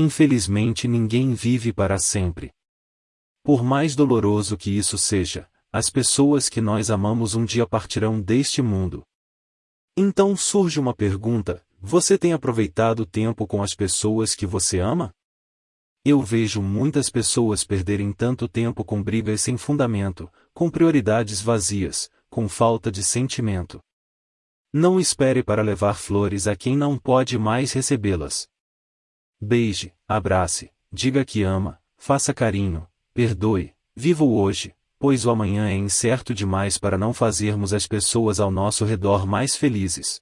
Infelizmente ninguém vive para sempre. Por mais doloroso que isso seja, as pessoas que nós amamos um dia partirão deste mundo. Então surge uma pergunta: você tem aproveitado o tempo com as pessoas que você ama? Eu vejo muitas pessoas perderem tanto tempo com brigas sem fundamento, com prioridades vazias, com falta de sentimento. Não espere para levar flores a quem não pode mais recebê-las. Beije, abrace, diga que ama, faça carinho, perdoe, viva o hoje, pois o amanhã é incerto demais para não fazermos as pessoas ao nosso redor mais felizes.